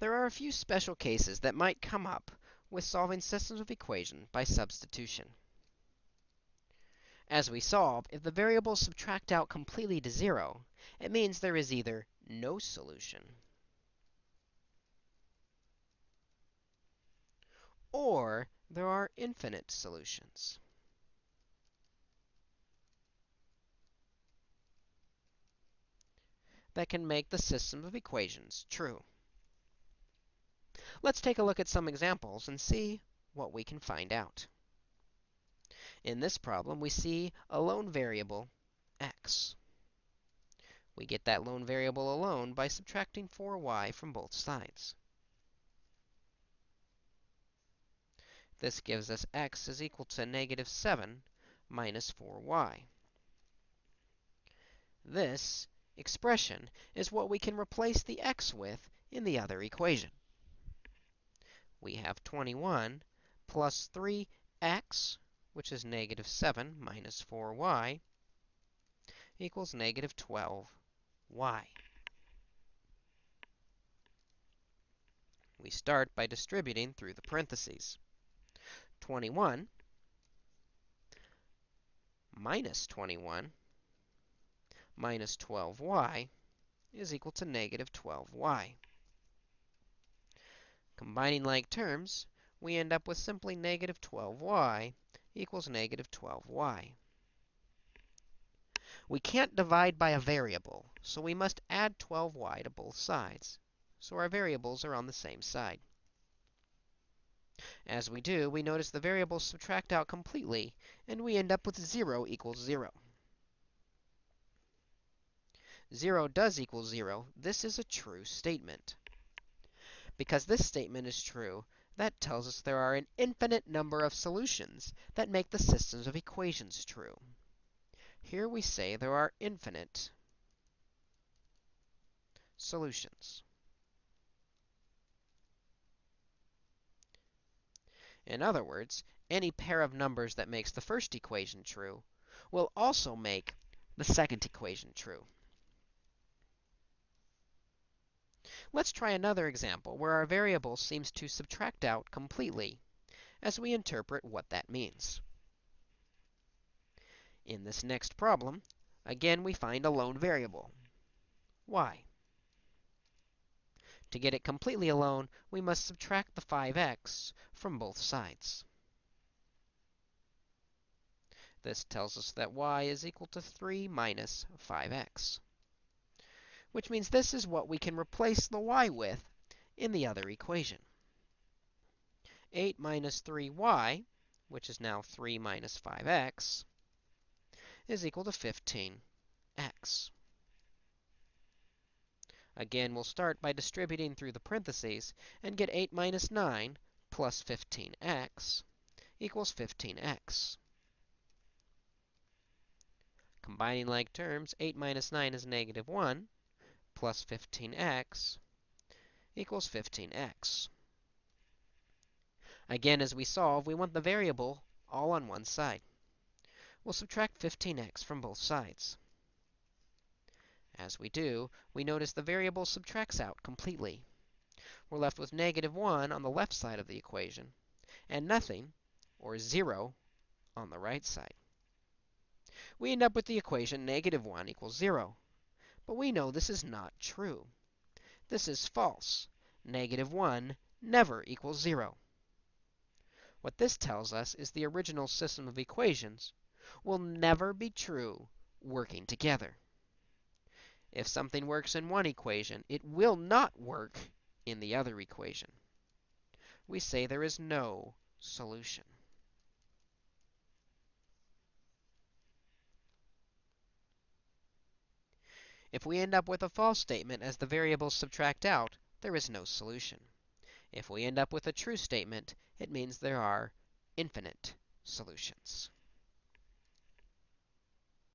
there are a few special cases that might come up with solving systems of equation by substitution. As we solve, if the variables subtract out completely to 0, it means there is either no solution or there are infinite solutions. that can make the system of equations true. Let's take a look at some examples and see what we can find out. In this problem, we see a lone variable, x. We get that lone variable alone by subtracting 4y from both sides. This gives us x is equal to negative 7 minus 4y. This expression is what we can replace the x with in the other equation. We have 21 plus 3x, which is negative 7 minus 4y, equals negative 12y. We start by distributing through the parentheses. 21 minus 21 minus 12y is equal to negative 12y. Combining like terms, we end up with simply negative 12y equals negative 12y. We can't divide by a variable, so we must add 12y to both sides. So our variables are on the same side. As we do, we notice the variables subtract out completely, and we end up with 0 equals 0. 0 does equal 0. This is a true statement. Because this statement is true, that tells us there are an infinite number of solutions that make the systems of equations true. Here we say there are infinite solutions. In other words, any pair of numbers that makes the first equation true will also make the second equation true. Let's try another example where our variable seems to subtract out completely as we interpret what that means. In this next problem, again we find a lone variable, y. To get it completely alone, we must subtract the 5x from both sides. This tells us that y is equal to 3 minus 5x which means this is what we can replace the y with in the other equation. 8 minus 3y, which is now 3 minus 5x, is equal to 15x. Again, we'll start by distributing through the parentheses and get 8 minus 9 plus 15x equals 15x. Combining like terms, 8 minus 9 is negative 1, plus 15x equals 15x. Again, as we solve, we want the variable all on one side. We'll subtract 15x from both sides. As we do, we notice the variable subtracts out completely. We're left with negative 1 on the left side of the equation, and nothing, or 0, on the right side. We end up with the equation negative 1 equals 0. But we know this is not true. This is false. Negative 1 never equals 0. What this tells us is the original system of equations will never be true working together. If something works in one equation, it will not work in the other equation. We say there is no solution. If we end up with a false statement as the variables subtract out, there is no solution. If we end up with a true statement, it means there are infinite solutions.